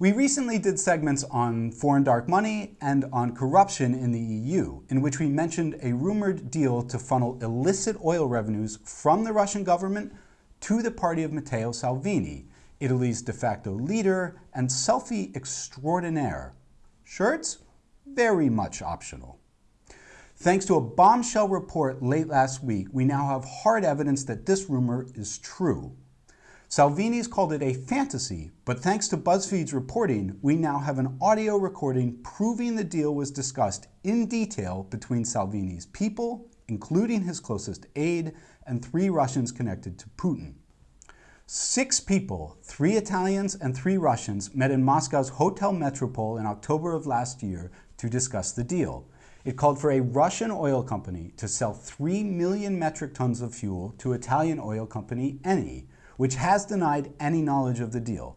We recently did segments on foreign dark money and on corruption in the EU, in which we mentioned a rumored deal to funnel illicit oil revenues from the Russian government to the party of Matteo Salvini, Italy's de facto leader and selfie extraordinaire. Shirts? Very much optional. Thanks to a bombshell report late last week, we now have hard evidence that this rumor is true. Salvini's called it a fantasy, but thanks to BuzzFeed's reporting, we now have an audio recording proving the deal was discussed in detail between Salvini's people, including his closest aide, and three Russians connected to Putin. Six people, three Italians and three Russians, met in Moscow's Hotel Metropole in October of last year to discuss the deal. It called for a Russian oil company to sell 3 million metric tons of fuel to Italian oil company Eni, which has denied any knowledge of the deal,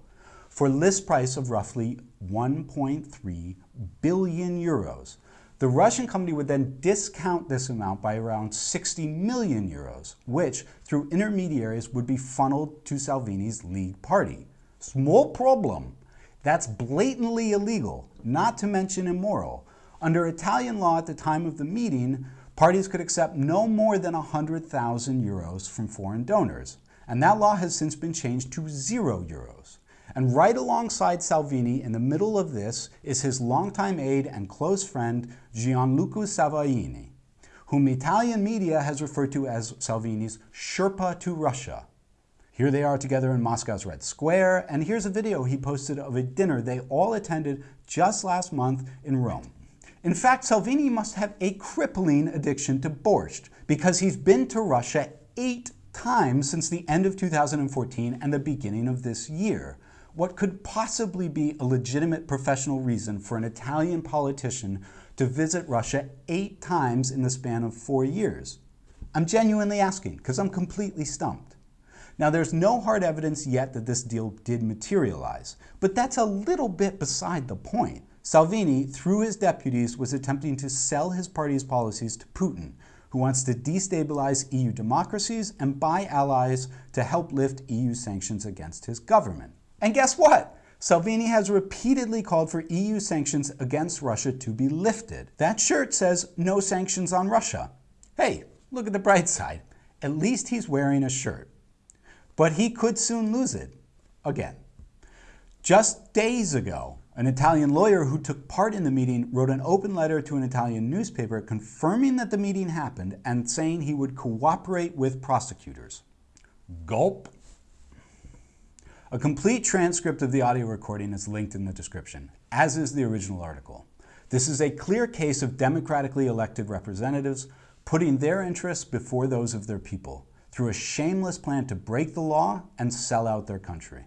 for list price of roughly 1.3 billion euros. The Russian company would then discount this amount by around 60 million euros, which, through intermediaries, would be funneled to Salvini's League Party. Small problem. That's blatantly illegal, not to mention immoral. Under Italian law at the time of the meeting, parties could accept no more than 100,000 euros from foreign donors and that law has since been changed to zero euros. And right alongside Salvini in the middle of this is his longtime aide and close friend Gianluca Savoini, whom Italian media has referred to as Salvini's Sherpa to Russia. Here they are together in Moscow's Red Square, and here's a video he posted of a dinner they all attended just last month in Rome. In fact, Salvini must have a crippling addiction to borscht because he's been to Russia eight times since the end of 2014 and the beginning of this year. What could possibly be a legitimate professional reason for an Italian politician to visit Russia eight times in the span of four years? I'm genuinely asking because I'm completely stumped. Now, there's no hard evidence yet that this deal did materialize, but that's a little bit beside the point. Salvini, through his deputies, was attempting to sell his party's policies to Putin, who wants to destabilize EU democracies and buy allies to help lift EU sanctions against his government. And guess what? Salvini has repeatedly called for EU sanctions against Russia to be lifted. That shirt says no sanctions on Russia. Hey, look at the bright side. At least he's wearing a shirt. But he could soon lose it again. Just days ago, an Italian lawyer who took part in the meeting wrote an open letter to an Italian newspaper confirming that the meeting happened and saying he would cooperate with prosecutors. Gulp. A complete transcript of the audio recording is linked in the description, as is the original article. This is a clear case of democratically elected representatives putting their interests before those of their people through a shameless plan to break the law and sell out their country.